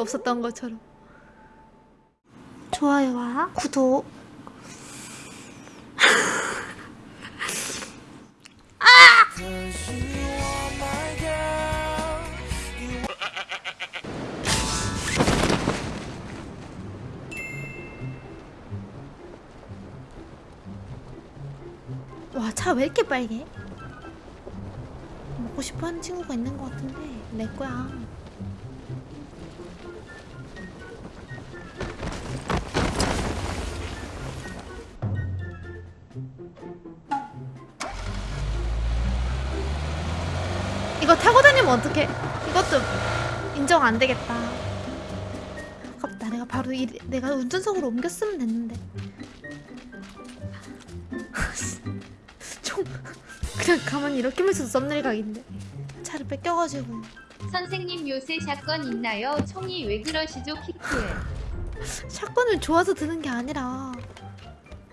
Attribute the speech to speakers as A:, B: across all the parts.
A: 일도 없었던 것처럼. 좋아요와 구독. 와차 왜 이렇게 빨개? 먹고 싶어하는 친구가 있는 것 같은데 내 거야 이거 타고 다니면 어떡해? 이것도 인정 안 되겠다. 아깝다. 내가 바로 이, 내가 운전석으로 옮겼으면 됐는데. 총 그냥 가만히 이렇게만 있어도 썸네일 각인데. 차를 뺏겨가지고.
B: 선생님 요새 샷건 있나요? 총이 왜 그러시죠? 키크.
A: 샷건을 좋아서 드는 게 아니라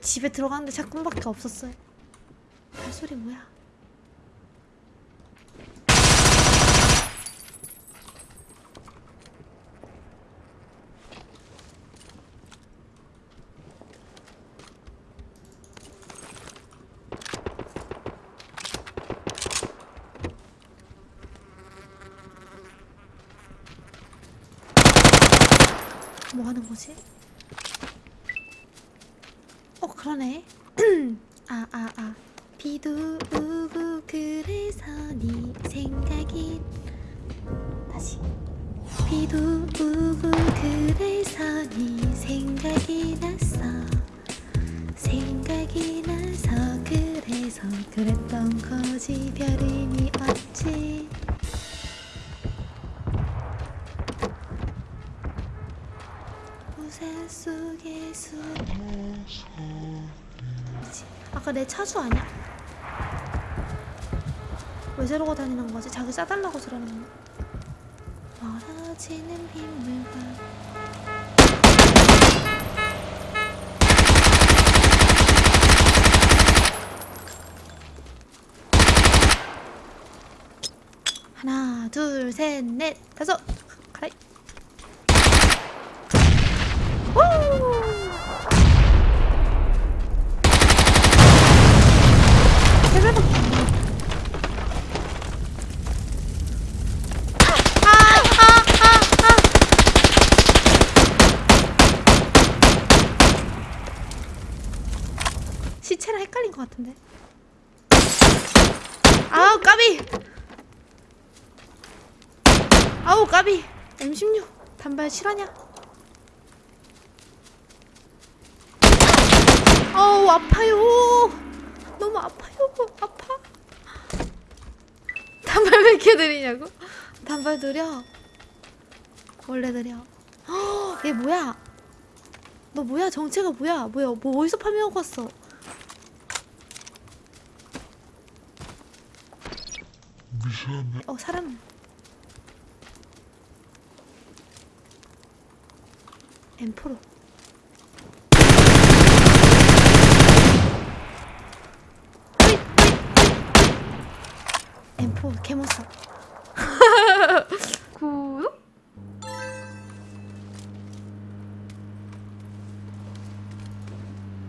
A: 집에 들어가는데 샷건밖에 없었어요 발소리 뭐야? 뭐 하는 거지? 어 그러네. 아 아 아 비도 오고 그래서 네 생각이 다시. 비도 오고 그래서 네 생각이 났어. 생각이 나서 그래서 그랬던 거지. 별 의미 없지. 우산 속에 숨? 아까 내 차주 아니야? 왜 저러고 다니는 거지? 자기 싸달라고 저러는 거 멀어지는 빗물과 하나 둘 셋 넷 다섯 시체랑 헷갈린 것 같은데. 아우 까비! 아우 까비! M16 단발 실화냐? 어우 아파요. 너무 아파요. 아파. 단발 왜 이렇게 느리냐고? 단발 느려. 원래 느려. 헉, 얘 뭐야? 너 뭐야? 정체가 뭐야? 뭐야? 뭐 어디서 파밍하고 왔어
C: 미션을
A: 어 사람. M4로. M4 개못써 구독?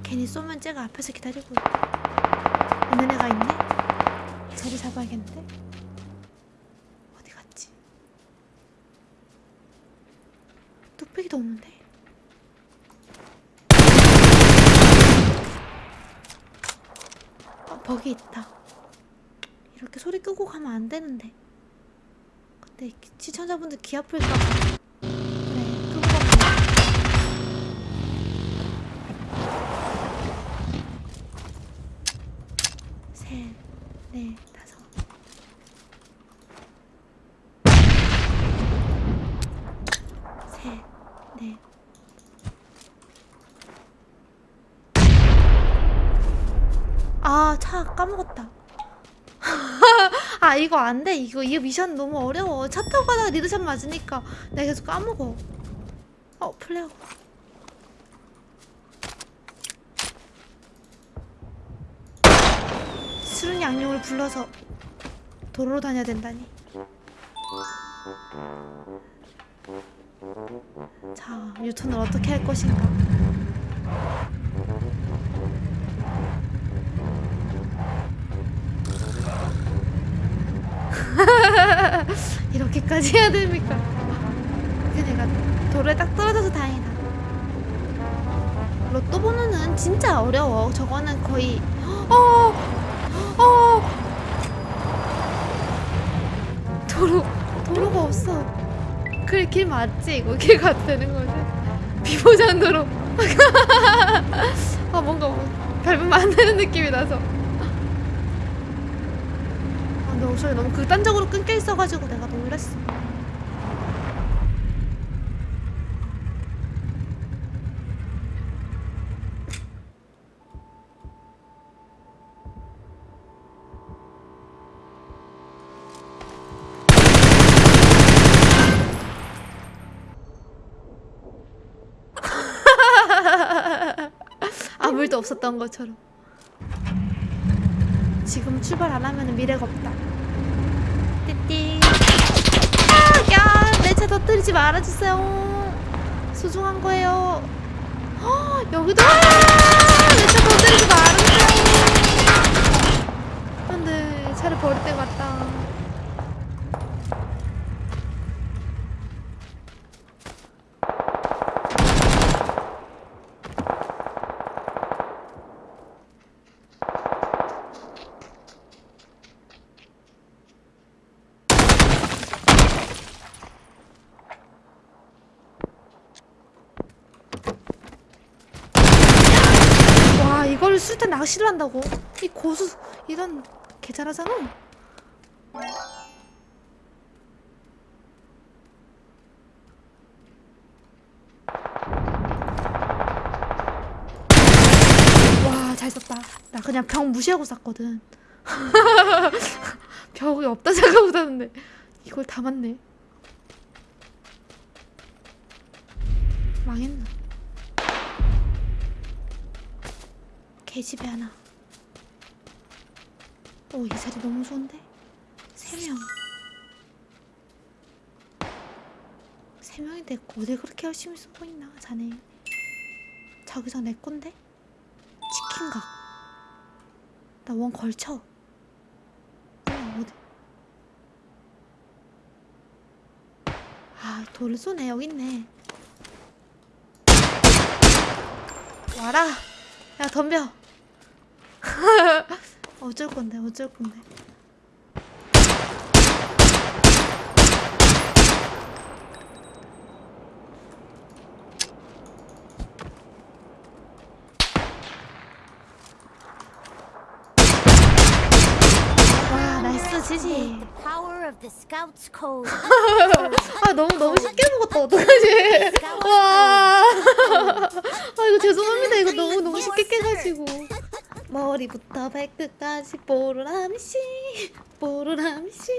A: 괜히 쏘면 쟤가 앞에서 기다리고 있는 애가 있네? 자리 잡아야겠는데 어디 갔지? 뚝배기도 없는데? 어, 버기 있다. 이렇게 소리 끄고 가면 안 되는데. 근데 시청자분들 귀 아플까 봐. 그래, 끄고 가면 셋, 넷, 다섯. 셋, 넷. 아, 차 까먹었다. 아, 이거 안 돼. 이거, 이 미션 너무 어려워. 차 타고 가다가 리드샷 맞으니까 내가 계속 까먹어. 어, 플레어. 술은 양용을 불러서 도로로 다녀야 된다니. 자, 유턴을 어떻게 할 것인가? 이렇게까지 해야 됩니까? 그니까 돌에 딱 떨어져서 다행이다. 로또 번호는 진짜 어려워. 저거는 거의 어, 어, 도로 도로가 없어. 그래 길 맞지? 이거 길 가도 되는 거지? 비보장 도로. 아 뭔가 뭐 밟으면 안 되는 느낌이 나서. 아, 너 소리 너무 극단적으로 끊겨 있어가지고 내가 놀랬어. 아무 일도 없었던 것처럼. 지금 출발 안 하면 미래가 없다. 터뜨리지 말아주세요. 소중한 거예요. 헉, 여기도 내차 터뜨리지 말아주세요. 안돼, 차를 버릴 때 같다. 와, 이걸 술탄 낚시를 한다고? 이 고수 이런 개 잘하잖아. 와, 잘 썼다. 나 그냥 병 무시하고 쐈거든. 벽이 없다 생각하고 쐈는데 이걸 다 맞네. 망했나? 개집에 하나. 오, 이 자리 너무 좋은데? 세 명. 세 명인데 어딜 그렇게 열심히 쓰고 있나, 자네. 저기서 내 건데? 치킨각. 나 원 걸쳐. 어, 어디? 아, 돌을 쏘네. 여기 있네. 와라. 야, 덤벼. 어쩔 건데, 어쩔 건데. 와, 나이스, 지지.
D: Power of the Scouts Code.
A: 아, 너무, 너무 쉽게 먹었다. 어떡하지? 와. 아, 이거 죄송합니다. 이거 너무, 너무 쉽게 깨가지고. 머리부터 발끝까지 뽀로라미 씨, 뽀로라미 씨,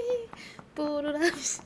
A: 뽀로라미 씨.